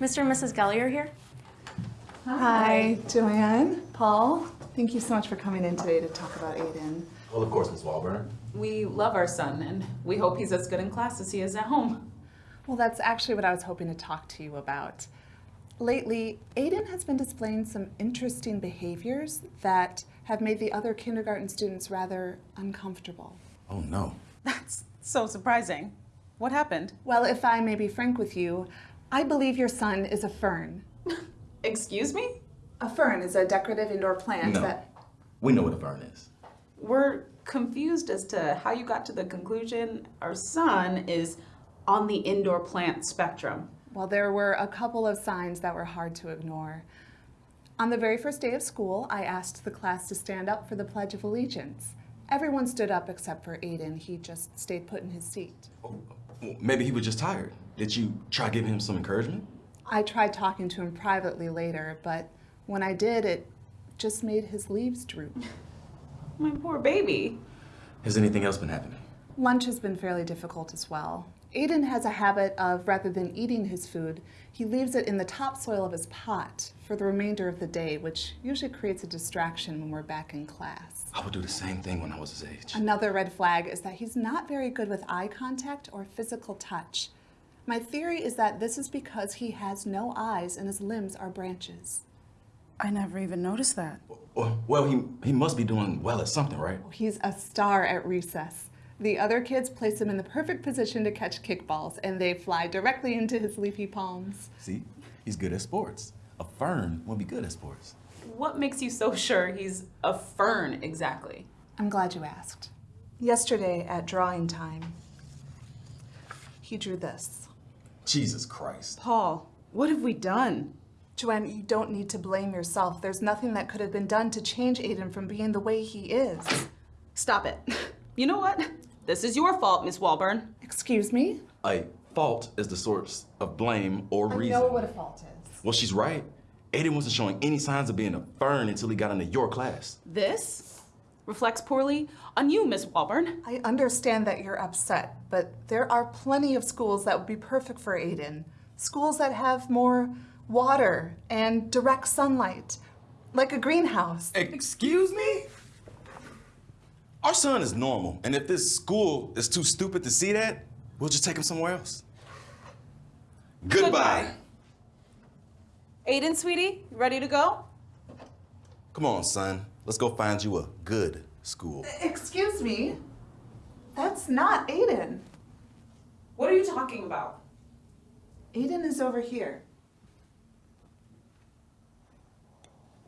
Mr. and Mrs. Gellier here? Hi, Joanne, Paul. Thank you so much for coming in today to talk about Aiden. Well, of course, Miss Walburn. We love our son, and we hope he's as good in class as he is at home. Well, that's actually what I was hoping to talk to you about. Lately, Aiden has been displaying some interesting behaviors that have made the other kindergarten students rather uncomfortable. Oh, no. That's so surprising. What happened? Well, if I may be frank with you, I believe your son is a fern. Excuse me? A fern is a decorative indoor plant No. that. We know what a fern is. We're confused as to how you got to the conclusion our son is on the indoor plant spectrum. Well, there were a couple of signs that were hard to ignore. On the very first day of school, I asked the class to stand up for the Pledge of Allegiance. Everyone stood up except for Aiden. He just stayed put in his seat. Oh, well, maybe he was just tired. Did you try giving him some encouragement? I tried talking to him privately later, but when I did, it just made his leaves droop. My poor baby. Has anything else been happening? Lunch has been fairly difficult as well. Aiden has a habit of, rather than eating his food, he leaves it in the topsoil of his pot for the remainder of the day, which usually creates a distraction when we're back in class. I would do the same thing when I was his age. Another red flag is that he's not very good with eye contact or physical touch. My theory is that this is because he has no eyes and his limbs are branches. I never even noticed that. Well, well, he, he must be doing well at something, right? He's a star at recess. The other kids place him in the perfect position to catch kickballs, and they fly directly into his leafy palms. See, he's good at sports. A fern would be good at sports. What makes you so sure he's a fern exactly? I'm glad you asked. Yesterday at drawing time, he drew this. Jesus Christ. Paul, what have we done? Joanne, you don't need to blame yourself. There's nothing that could have been done to change Aiden from being the way he is. Stop it. You know what? This is your fault, Miss Walburn. Excuse me? A fault is the source of blame or reason. I know what a fault is. Well, she's right. Aiden wasn't showing any signs of being a fern until he got into your class. This reflects poorly on you, Miss Walburn. I understand that you're upset, but there are plenty of schools that would be perfect for Aiden. Schools that have more water and direct sunlight, like a greenhouse. Excuse me? Our son is normal, and if this school is too stupid to see that, we'll just take him somewhere else. Goodbye. Aiden, sweetie, ready to go? Come on, son. Let's go find you a good school. Excuse me? That's not Aiden. What are you talking about? Aiden is over here.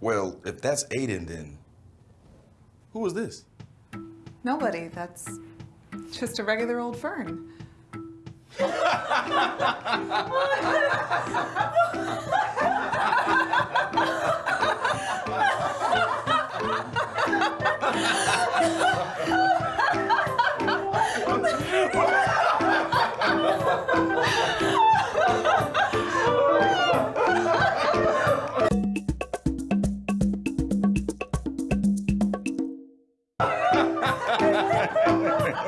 Well, if that's Aiden, then who is this? Nobody. That's just a regular old fern.